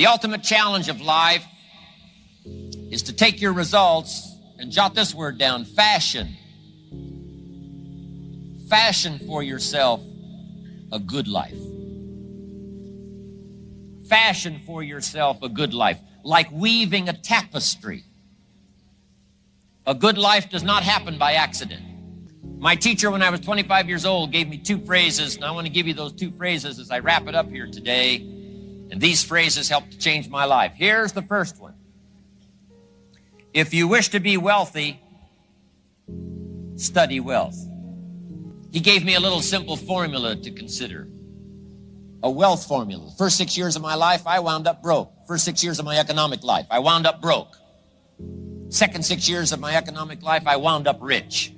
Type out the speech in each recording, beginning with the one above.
The ultimate challenge of life is to take your results and jot this word down fashion. Fashion for yourself a good life. Fashion for yourself a good life, like weaving a tapestry. A good life does not happen by accident. My teacher, when I was 25 years old, gave me two phrases, and I want to give you those two phrases as I wrap it up here today. And these phrases helped to change my life. Here's the first one If you wish to be wealthy, study wealth. He gave me a little simple formula to consider a wealth formula. First six years of my life, I wound up broke. First six years of my economic life, I wound up broke. Second six years of my economic life, I wound up rich.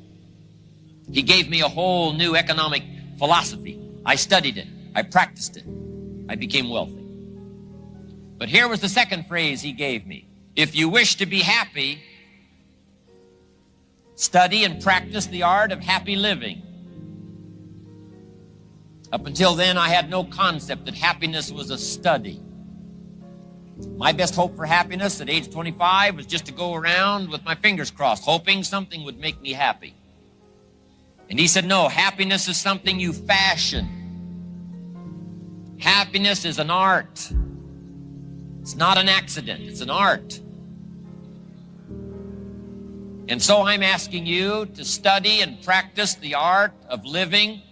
He gave me a whole new economic philosophy. I studied it. I practiced it. I became wealthy. But here was the second phrase he gave me. If you wish to be happy, study and practice the art of happy living. Up until then, I had no concept that happiness was a study. My best hope for happiness at age 25 was just to go around with my fingers crossed, hoping something would make me happy. And he said, No, happiness is something you fashion. Happiness is an art. It's not an accident, it's an art. And so I'm asking you to study and practice the art of living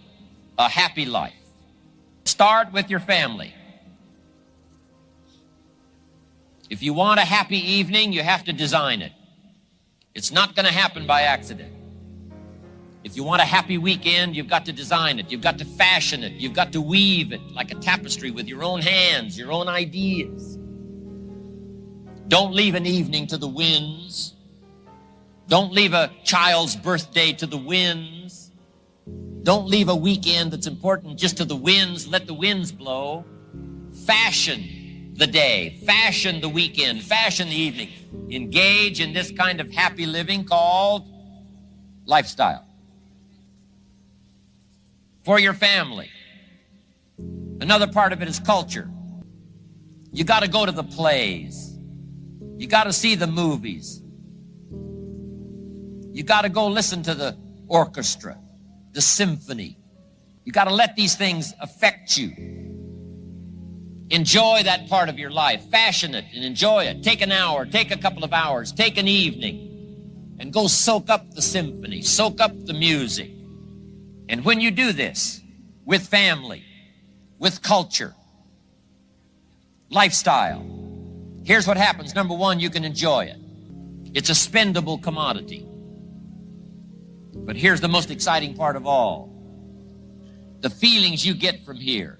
a happy life. Start with your family. If you want a happy evening, you have to design it. It's not going to happen by accident. If you want a happy weekend, you've got to design it. You've got to fashion it. You've got to weave it like a tapestry with your own hands, your own ideas. Don't leave an evening to the winds. Don't leave a child's birthday to the winds. Don't leave a weekend that's important just to the winds. Let the winds blow. Fashion the day, fashion the weekend, fashion the evening. Engage in this kind of happy living called lifestyle for your family. Another part of it is culture. You got to go to the plays. You got to see the movies. You got to go listen to the orchestra, the symphony. You got to let these things affect you. Enjoy that part of your life. Fashion it and enjoy it. Take an hour, take a couple of hours, take an evening, and go soak up the symphony, soak up the music. And when you do this with family, with culture, lifestyle, here's what happens. Number one, you can enjoy it. It's a spendable commodity. But here's the most exciting part of all. The feelings you get from here,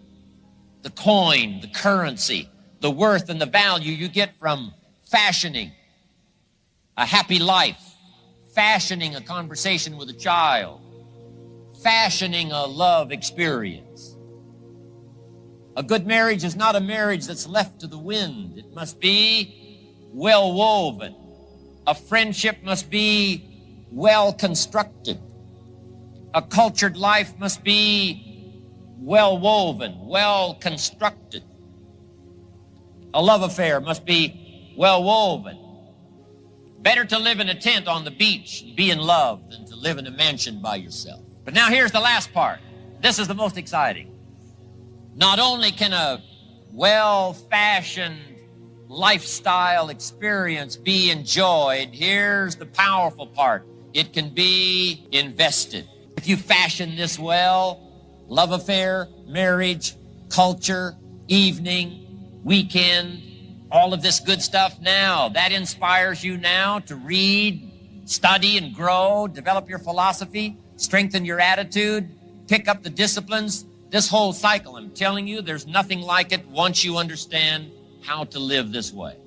the coin, the currency, the worth and the value you get from fashioning a happy life, fashioning a conversation with a child, fashioning a love experience. A good marriage is not a marriage that's left to the wind. It must be well woven. A friendship must be well constructed. A cultured life must be well woven, well constructed. A love affair must be well woven. Better to live in a tent on the beach and be in love than to live in a mansion by yourself. But now here's the last part. This is the most exciting. Not only can a well fashioned lifestyle experience be enjoyed, here's the powerful part it can be invested. If you fashion this well, love affair, marriage, culture, evening, weekend, all of this good stuff now, that inspires you now to read, study, and grow, develop your philosophy strengthen your attitude, pick up the disciplines. This whole cycle, I'm telling you, there's nothing like it once you understand how to live this way.